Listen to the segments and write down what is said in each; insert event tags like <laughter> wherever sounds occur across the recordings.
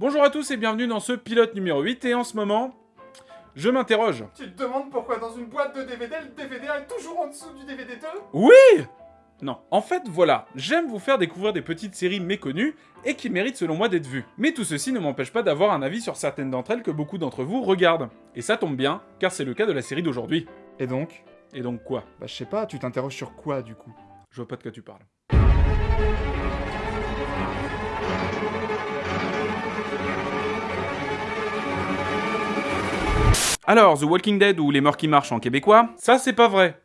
Bonjour à tous et bienvenue dans ce pilote numéro 8 et en ce moment, je m'interroge. Tu te demandes pourquoi dans une boîte de DVD, le DVD est toujours en dessous du DVD 2 Oui Non, en fait voilà, j'aime vous faire découvrir des petites séries méconnues et qui méritent selon moi d'être vues. Mais tout ceci ne m'empêche pas d'avoir un avis sur certaines d'entre elles que beaucoup d'entre vous regardent. Et ça tombe bien, car c'est le cas de la série d'aujourd'hui. Et donc? Et donc quoi? Bah je sais pas, tu t'interroges sur quoi du coup? Je vois pas de quoi tu parles. Alors, The Walking Dead ou Les Morts qui marchent en québécois, ça c'est pas vrai.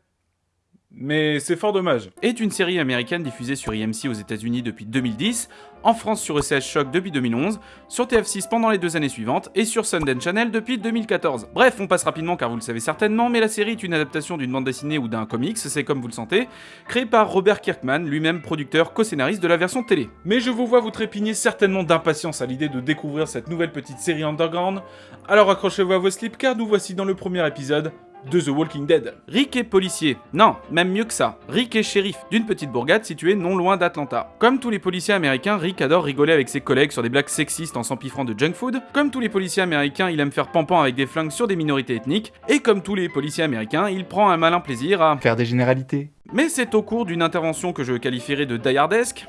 Mais c'est fort dommage. Est une série américaine diffusée sur IMC aux États-Unis depuis 2010, en France sur ECS Shock depuis 2011, sur TF6 pendant les deux années suivantes et sur Sundance Channel depuis 2014. Bref, on passe rapidement car vous le savez certainement, mais la série est une adaptation d'une bande dessinée ou d'un comics, c'est comme vous le sentez, créé par Robert Kirkman, lui-même producteur, co-scénariste de la version télé. Mais je vous vois vous trépigner certainement d'impatience à l'idée de découvrir cette nouvelle petite série underground, alors accrochez-vous à vos slips car nous voici dans le premier épisode de The Walking Dead. Rick est policier. Non, même mieux que ça. Rick est shérif d'une petite bourgade située non loin d'Atlanta. Comme tous les policiers américains, Rick adore rigoler avec ses collègues sur des blagues sexistes en s'empiffrant de junk food. Comme tous les policiers américains, il aime faire pampan avec des flingues sur des minorités ethniques. Et comme tous les policiers américains, il prend un malin plaisir à... Faire des généralités. Mais c'est au cours d'une intervention que je qualifierais de diardesque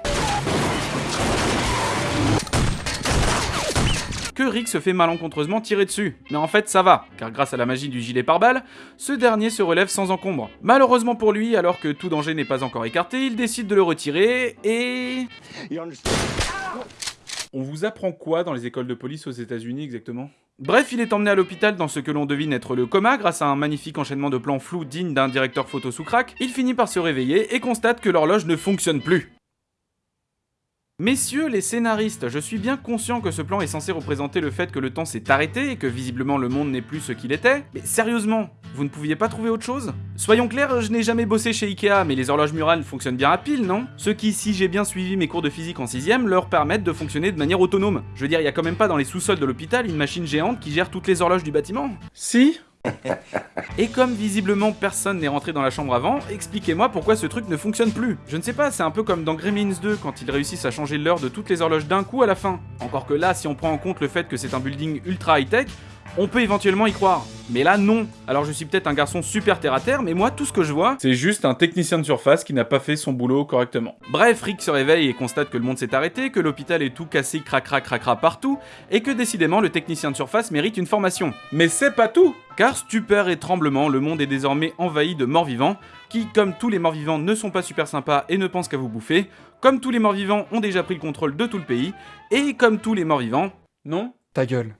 que Rick se fait malencontreusement tirer dessus. Mais en fait ça va, car grâce à la magie du gilet pare-balles, ce dernier se relève sans encombre. Malheureusement pour lui, alors que tout danger n'est pas encore écarté, il décide de le retirer et... On vous apprend quoi dans les écoles de police aux États-Unis exactement? Bref, il est emmené à l'hôpital dans ce que l'on devine être le coma grâce à un magnifique enchaînement de plans flous digne d'un directeur photo sous crack. Il finit par se réveiller et constate que l'horloge ne fonctionne plus. Messieurs les scénaristes, je suis bien conscient que ce plan est censé représenter le fait que le temps s'est arrêté et que visiblement le monde n'est plus ce qu'il était, mais sérieusement, vous ne pouviez pas trouver autre chose? Soyons clairs, je n'ai jamais bossé chez Ikea, mais les horloges murales fonctionnent bien à pile, non? Ce qui, si j'ai bien suivi mes cours de physique en 6 leur permettent de fonctionner de manière autonome. Je veux dire, il y a quand même pas dans les sous-sols de l'hôpital une machine géante qui gère toutes les horloges du bâtiment? Si <laughs> et comme visiblement personne n'est rentré dans la chambre avant, expliquez-moi pourquoi ce truc ne fonctionne plus. Je ne sais pas, c'est un peu comme dans Gremlins 2 quand ils réussissent à changer l'heure de toutes les horloges d'un coup à la fin. Encore que là, si on prend en compte le fait que c'est un building ultra high-tech, on peut éventuellement y croire. Mais là, non. Alors je suis peut-être un garçon super terre à terre, mais moi, tout ce que je vois, c'est juste un technicien de surface qui n'a pas fait son boulot correctement. Bref, Rick se réveille et constate que le monde s'est arrêté, que l'hôpital est tout cassé, cracra cracra partout, et que décidément, le technicien de surface mérite une formation. Mais c'est pas tout Car stupeur et tremblement, le monde est désormais envahi de morts-vivants, qui, comme tous les morts-vivants, ne sont pas super sympas et ne pensent qu'à vous bouffer, comme tous les morts-vivants ont déjà pris le contrôle de tout le pays, et comme tous les morts-vivants... Non Ta gueule.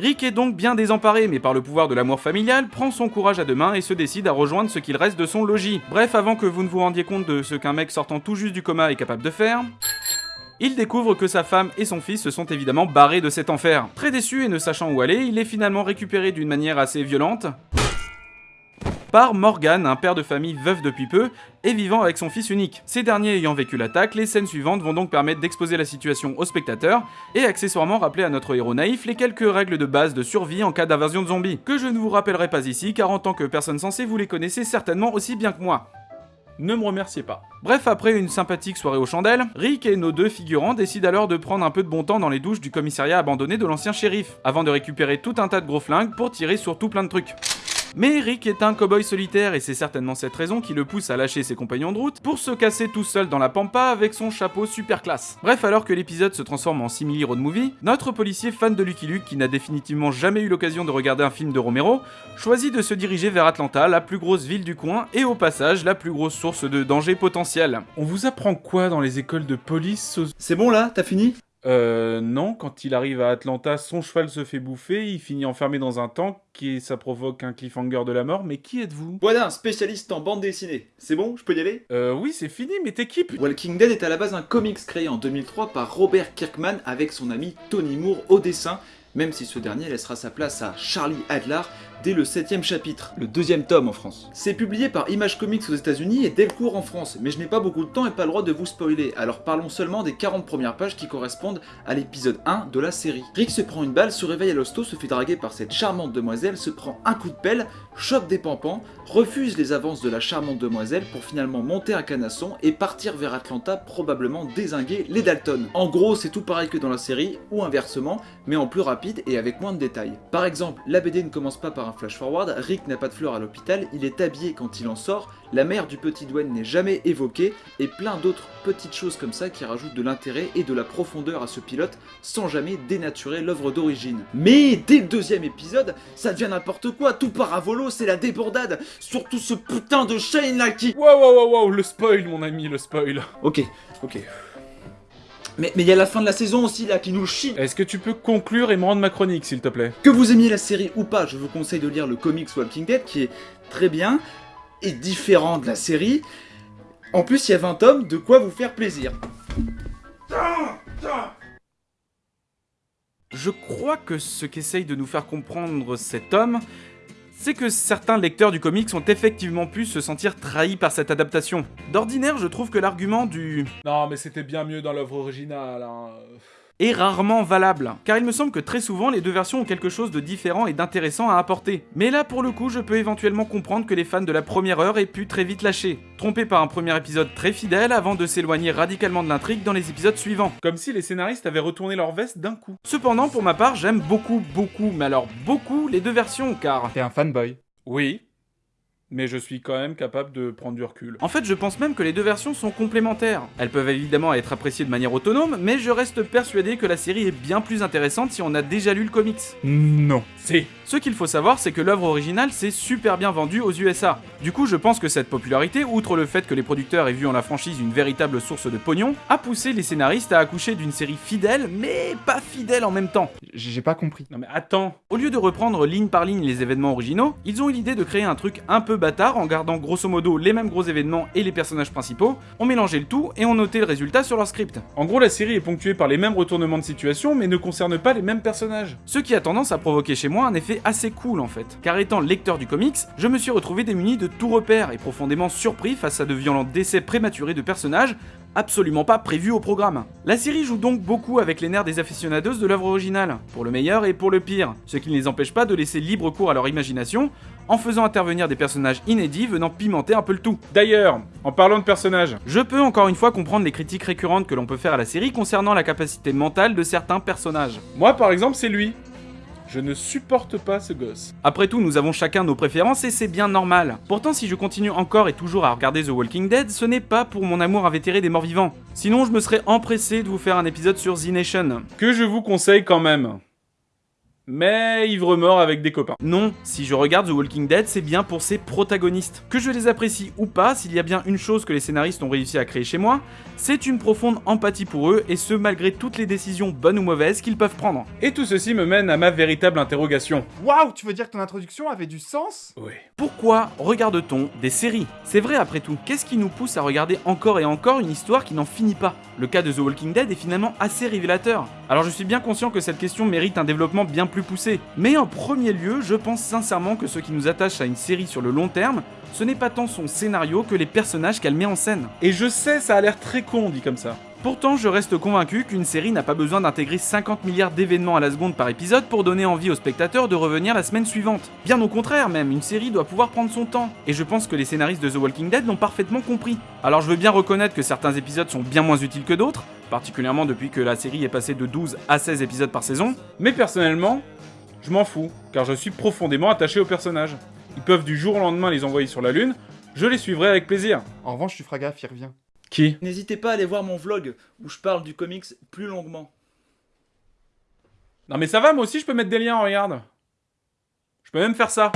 Rick est donc bien désemparé, mais par le pouvoir de l'amour familial, prend son courage à deux mains et se décide à rejoindre ce qu'il reste de son logis. Bref, avant que vous ne vous rendiez compte de ce qu'un mec sortant tout juste du coma est capable de faire... Il découvre que sa femme et son fils se sont évidemment barrés de cet enfer. Très déçu et ne sachant où aller, il est finalement récupéré d'une manière assez violente par Morgan, un père de famille veuf depuis peu et vivant avec son fils unique. Ces derniers ayant vécu l'attaque, les scènes suivantes vont donc permettre d'exposer la situation aux spectateurs et accessoirement rappeler à notre héros naïf les quelques règles de base de survie en cas d'invasion de zombies, que je ne vous rappellerai pas ici car en tant que personne sensée vous les connaissez certainement aussi bien que moi. Ne me remerciez pas. Bref, après une sympathique soirée aux chandelles, Rick et nos deux figurants décident alors de prendre un peu de bon temps dans les douches du commissariat abandonné de l'ancien shérif, avant de récupérer tout un tas de gros flingues pour tirer sur tout plein de trucs. Mais Rick est un cowboy solitaire et c'est certainement cette raison qui le pousse à lâcher ses compagnons de route pour se casser tout seul dans la pampa avec son chapeau super classe. Bref, alors que l'épisode se transforme en simili road movie, notre policier fan de Lucky Luke qui n'a définitivement jamais eu l'occasion de regarder un film de Romero, choisit de se diriger vers Atlanta, la plus grosse ville du coin et au passage la plus grosse source de danger potentiel. On vous apprend quoi dans les écoles de police C'est bon là? T'as fini? Euh, non, quand il arrive à Atlanta, son cheval se fait bouffer, il finit enfermé dans un tank, et ça provoque un cliffhanger de la mort, mais qui êtes-vous? Voilà, spécialiste en bande dessinée. C'est bon, je peux y aller? Euh, oui, c'est fini, mais t'es qui Walking Dead est à la base un comics créé en 2003 par Robert Kirkman avec son ami Tony Moore au dessin, même si ce dernier laissera sa place à Charlie Adler, dès le 7ème chapitre. Le deuxième tome en France. C'est publié par Image Comics aux États-Unis et Delcourt en France, mais je n'ai pas beaucoup de temps et pas le droit de vous spoiler, alors parlons seulement des 40 premières pages qui correspondent à l'épisode 1 de la série. Rick se prend une balle, se réveille à l'hosto, se fait draguer par cette charmante demoiselle, se prend un coup de pelle, chope des pampans, refuse les avances de la charmante demoiselle pour finalement monter un canasson et partir vers Atlanta, probablement désinguer les Dalton. En gros, c'est tout pareil que dans la série, ou inversement, mais en plus rapide et avec moins de détails. Par exemple, la BD ne commence pas par un flash forward, Rick n'a pas de fleurs à l'hôpital, il est habillé quand il en sort, la mère du petit Dwayne n'est jamais évoquée, et plein d'autres petites choses comme ça qui rajoutent de l'intérêt et de la profondeur à ce pilote sans jamais dénaturer l'œuvre d'origine. Mais dès le deuxième épisode, ça devient n'importe quoi, tout part à volo, c'est la débordade, surtout ce putain de Shane là qui... Wow, wow, wow, wow, le spoil, mon ami, le spoil. Ok, ok. Mais il y a la fin de la saison aussi là qui nous chie Est-ce que tu peux conclure et me rendre ma chronique, s'il te plaît? Que vous aimiez la série ou pas, je vous conseille de lire le comics Walking Dead qui est très bien et différent de la série. En plus, il y a 20 tomes, de quoi vous faire plaisir. Je crois que ce qu'essaye de nous faire comprendre cet homme, c'est que certains lecteurs du comics ont effectivement pu se sentir trahis par cette adaptation. D'ordinaire, je trouve que l'argument du Non, mais c'était bien mieux dans l'œuvre originale. Hein. Est rarement valable, car il me semble que très souvent les deux versions ont quelque chose de différent et d'intéressant à apporter. Mais là pour le coup je peux éventuellement comprendre que les fans de la première heure aient pu très vite lâcher, trompés par un premier épisode très fidèle avant de s'éloigner radicalement de l'intrigue dans les épisodes suivants. Comme si les scénaristes avaient retourné leur veste d'un coup. Cependant pour ma part j'aime beaucoup beaucoup, mais alors beaucoup les deux versions car... T'es un fanboy. Oui, Mais je suis quand même capable de prendre du recul. En fait, je pense même que les deux versions sont complémentaires. Elles peuvent évidemment être appréciées de manière autonome, mais je reste persuadé que la série est bien plus intéressante si on a déjà lu le comics. Non. Si. Ce qu'il faut savoir, c'est que l'œuvre originale s'est super bien vendue aux USA. Du coup, je pense que cette popularité, outre le fait que les producteurs aient vu en la franchise une véritable source de pognon, a poussé les scénaristes à accoucher d'une série fidèle, mais pas fidèle en même temps. J'ai pas compris. Non mais attends. Au lieu de reprendre ligne par ligne les événements originaux, ils ont eu l'idée de créer un truc un peu bâtard en gardant grosso modo les mêmes gros événements et les personnages principaux, ont mélangé le tout et ont noté le résultat sur leur script. En gros, la série est ponctuée par les mêmes retournements de situation, mais ne concerne pas les mêmes personnages. Ce qui a tendance à provoquer chez moi un effet assez cool en fait. Car étant lecteur du comics, je me suis retrouvé démuni de tout repère et profondément surpris face à de violents décès prématurés de personnages absolument pas prévus au programme. La série joue donc beaucoup avec les nerfs des aficionados de l'œuvre originale, pour le meilleur et pour le pire, ce qui ne les empêche pas de laisser libre cours à leur imagination, en faisant intervenir des personnages inédits venant pimenter un peu le tout. D'ailleurs, en parlant de personnages, Je peux encore une fois comprendre les critiques récurrentes que l'on peut faire à la série concernant la capacité mentale de certains personnages. moi par exemple, c'est lui. Je ne supporte pas ce gosse. Après tout, nous avons chacun nos préférences et c'est bien normal. Pourtant, si je continue encore et toujours à regarder The Walking Dead, ce n'est pas pour mon amour invétéré des morts vivants. Sinon, je me serais empressé de vous faire un épisode sur The Nation. Que je vous conseille quand même. Mais ivre-mort avec des copains. Non, si je regarde The Walking Dead, c'est bien pour ses protagonistes. Que je les apprécie ou pas, s'il y a bien une chose que les scénaristes ont réussi à créer chez moi, c'est une profonde empathie pour eux, et ce malgré toutes les décisions bonnes ou mauvaises qu'ils peuvent prendre. Et tout ceci me mène à ma véritable interrogation. Waouh, tu veux dire que ton introduction avait du sens? Oui. Pourquoi regarde-t-on des séries? C'est vrai après tout, qu'est-ce qui nous pousse à regarder encore et encore une histoire qui n'en finit pas? Le cas de The Walking Dead est finalement assez révélateur. Alors je suis bien conscient que cette question mérite un développement bien plus poussé, mais en premier lieu, je pense sincèrement que ce qui nous attache à une série sur le long terme, ce n'est pas tant son scénario que les personnages qu'elle met en scène. Et je sais, ça a l'air très con dit comme ça. Pourtant, je reste convaincu qu'une série n'a pas besoin d'intégrer 50 milliards d'événements à la seconde par épisode pour donner envie aux spectateurs de revenir la semaine suivante. Bien au contraire même, une série doit pouvoir prendre son temps. Et je pense que les scénaristes de The Walking Dead l'ont parfaitement compris. Alors je veux bien reconnaître que certains épisodes sont bien moins utiles que d'autres, particulièrement depuis que la série est passée de 12 à 16 épisodes par saison, Mais personnellement, je m'en fous, car je suis profondément attaché aux personnages. Ils peuvent du jour au lendemain les envoyer sur la Lune, je les suivrai avec plaisir. En revanche, tu feras gaffe, il revient. Qui N'hésitez pas à aller voir mon vlog où je parle du comics plus longuement. Non mais ça va, moi aussi je peux mettre des liens, regarde. Je peux même faire ça.